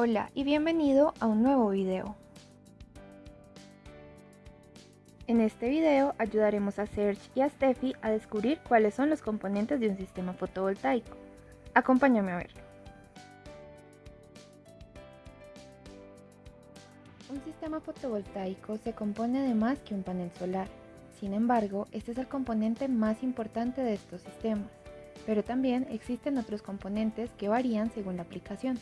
Hola y bienvenido a un nuevo video. En este video ayudaremos a Serge y a Steffi a descubrir cuáles son los componentes de un sistema fotovoltaico. Acompáñame a verlo. Un sistema fotovoltaico se compone de más que un panel solar. Sin embargo, este es el componente más importante de estos sistemas, pero también existen otros componentes que varían según la aplicación.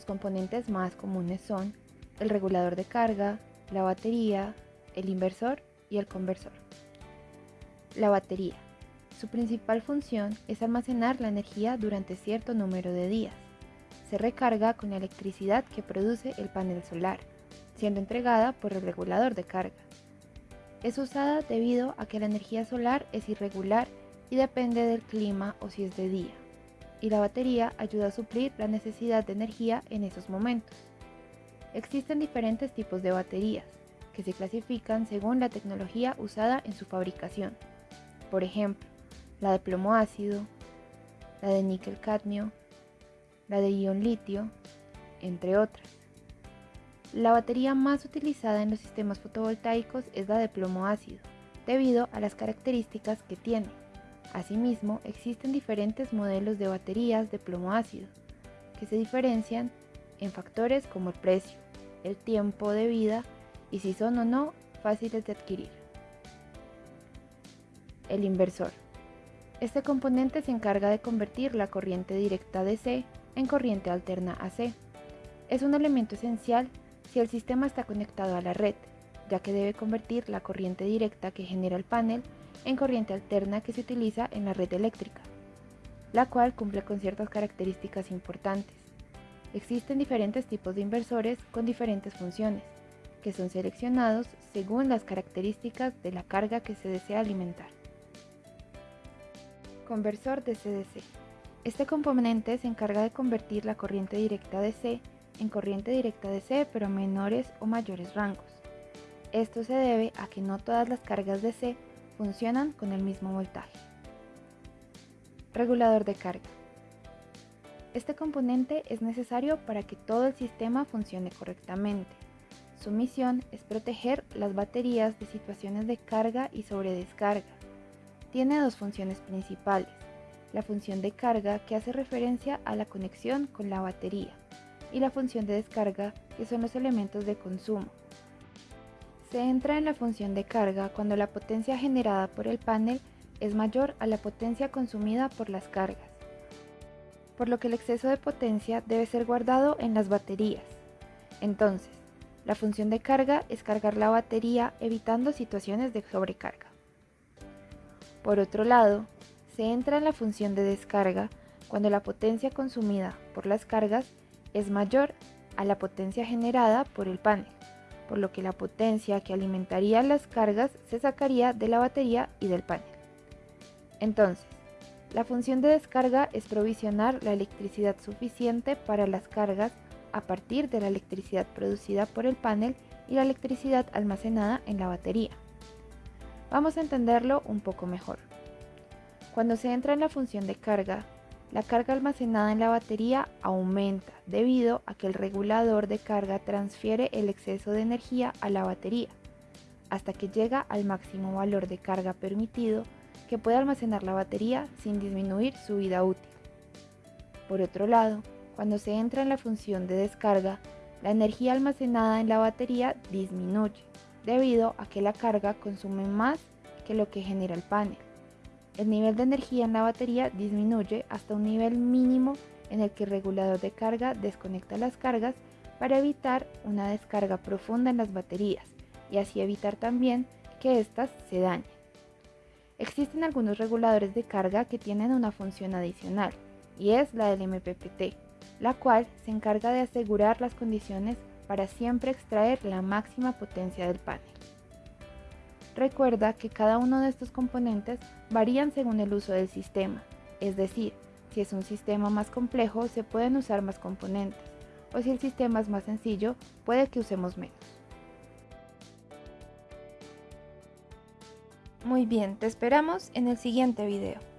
Los componentes más comunes son el regulador de carga, la batería, el inversor y el conversor. La batería. Su principal función es almacenar la energía durante cierto número de días. Se recarga con la electricidad que produce el panel solar, siendo entregada por el regulador de carga. Es usada debido a que la energía solar es irregular y depende del clima o si es de día y la batería ayuda a suplir la necesidad de energía en esos momentos. Existen diferentes tipos de baterías, que se clasifican según la tecnología usada en su fabricación. Por ejemplo, la de plomo ácido, la de níquel cadmio, la de ion litio, entre otras. La batería más utilizada en los sistemas fotovoltaicos es la de plomo ácido, debido a las características que tiene Asimismo, existen diferentes modelos de baterías de plomo ácido, que se diferencian en factores como el precio, el tiempo de vida y si son o no fáciles de adquirir. El inversor. Este componente se encarga de convertir la corriente directa DC en corriente alterna AC. Es un elemento esencial si el sistema está conectado a la red, ya que debe convertir la corriente directa que genera el panel en corriente alterna que se utiliza en la red eléctrica, la cual cumple con ciertas características importantes. Existen diferentes tipos de inversores con diferentes funciones, que son seleccionados según las características de la carga que se desea alimentar. Conversor de CDC. Este componente se encarga de convertir la corriente directa DC en corriente directa DC pero a menores o mayores rangos. Esto se debe a que no todas las cargas DC funcionan con el mismo voltaje. Regulador de carga. Este componente es necesario para que todo el sistema funcione correctamente. Su misión es proteger las baterías de situaciones de carga y sobredescarga. Tiene dos funciones principales. La función de carga que hace referencia a la conexión con la batería y la función de descarga que son los elementos de consumo se entra en la función de carga cuando la potencia generada por el panel es mayor a la potencia consumida por las cargas, por lo que el exceso de potencia debe ser guardado en las baterías. Entonces, la función de carga es cargar la batería evitando situaciones de sobrecarga. Por otro lado, se entra en la función de descarga cuando la potencia consumida por las cargas es mayor a la potencia generada por el panel por lo que la potencia que alimentaría las cargas se sacaría de la batería y del panel. Entonces, la función de descarga es provisionar la electricidad suficiente para las cargas a partir de la electricidad producida por el panel y la electricidad almacenada en la batería. Vamos a entenderlo un poco mejor. Cuando se entra en la función de carga, la carga almacenada en la batería aumenta debido a que el regulador de carga transfiere el exceso de energía a la batería hasta que llega al máximo valor de carga permitido que puede almacenar la batería sin disminuir su vida útil. Por otro lado, cuando se entra en la función de descarga, la energía almacenada en la batería disminuye debido a que la carga consume más que lo que genera el panel. El nivel de energía en la batería disminuye hasta un nivel mínimo en el que el regulador de carga desconecta las cargas para evitar una descarga profunda en las baterías y así evitar también que éstas se dañen. Existen algunos reguladores de carga que tienen una función adicional y es la del MPPT, la cual se encarga de asegurar las condiciones para siempre extraer la máxima potencia del panel. Recuerda que cada uno de estos componentes varían según el uso del sistema, es decir, si es un sistema más complejo se pueden usar más componentes, o si el sistema es más sencillo puede que usemos menos. Muy bien, te esperamos en el siguiente video.